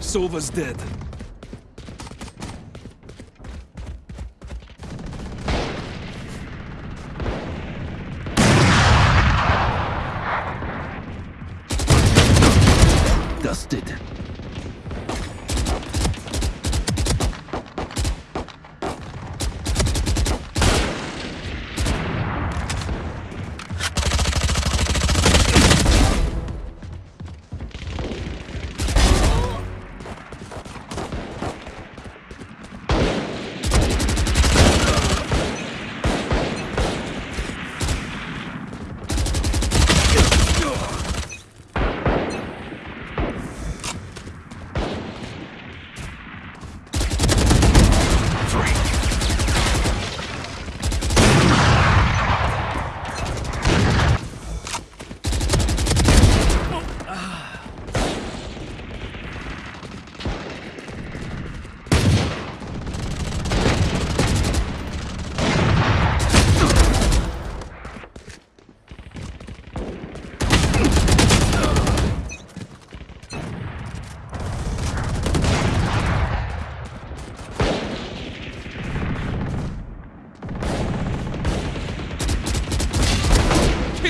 Sova's dead. Dusted.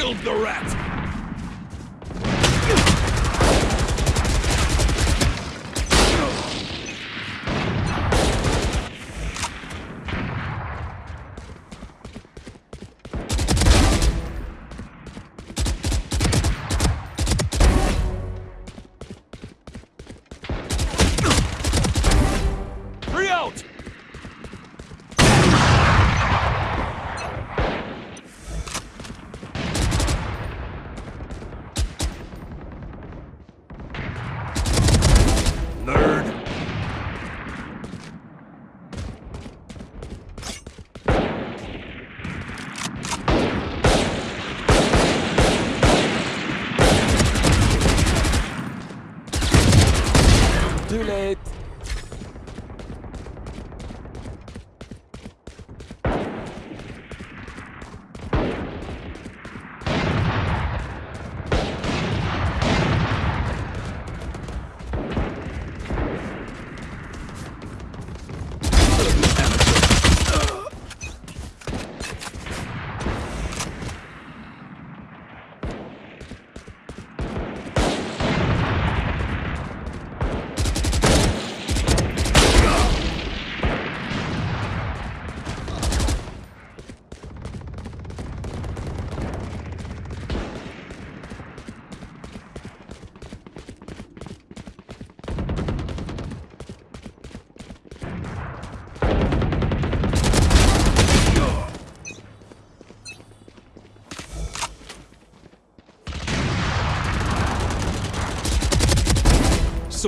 Killed the rat!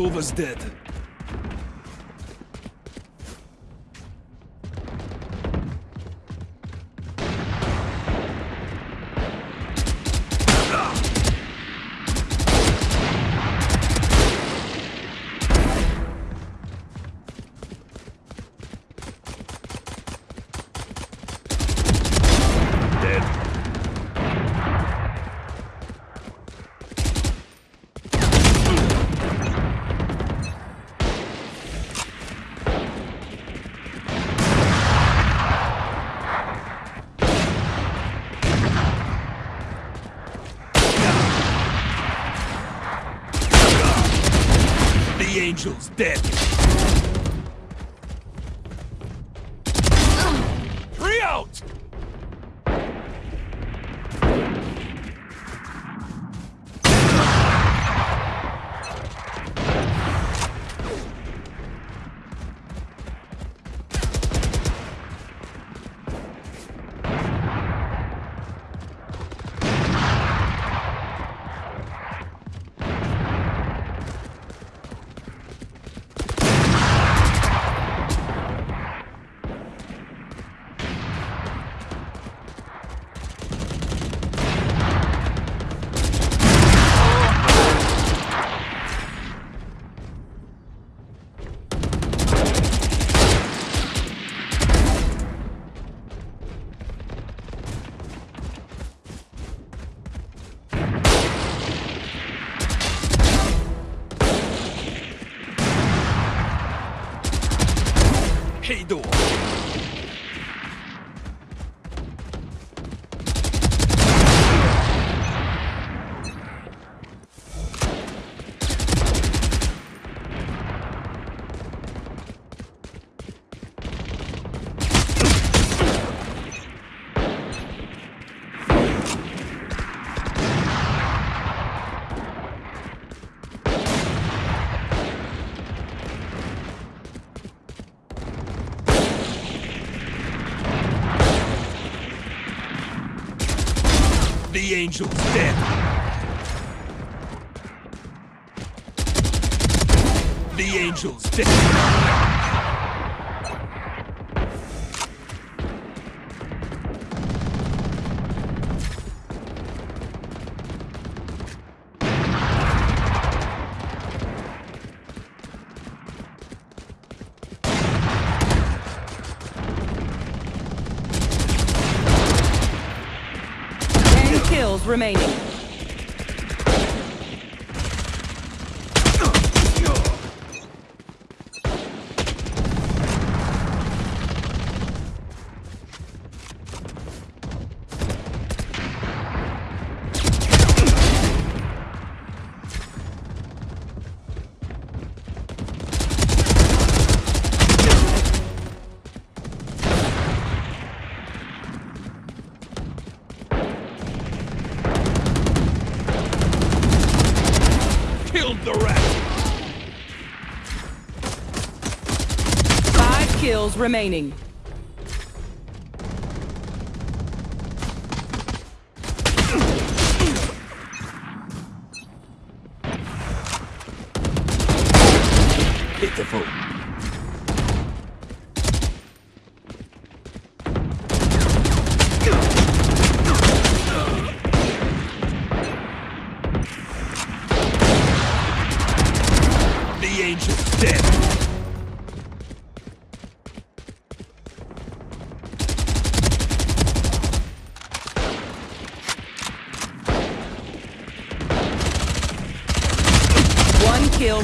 Dead. Dead. Angel's dead. Three out! 軽度 The angel's dead. The angel's dead. Remaining. Kills remaining. Pitiful. The angel's dead.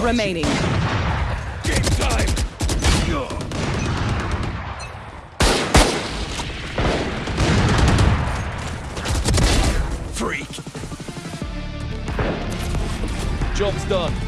Remaining. Game time. Freak. Job's done.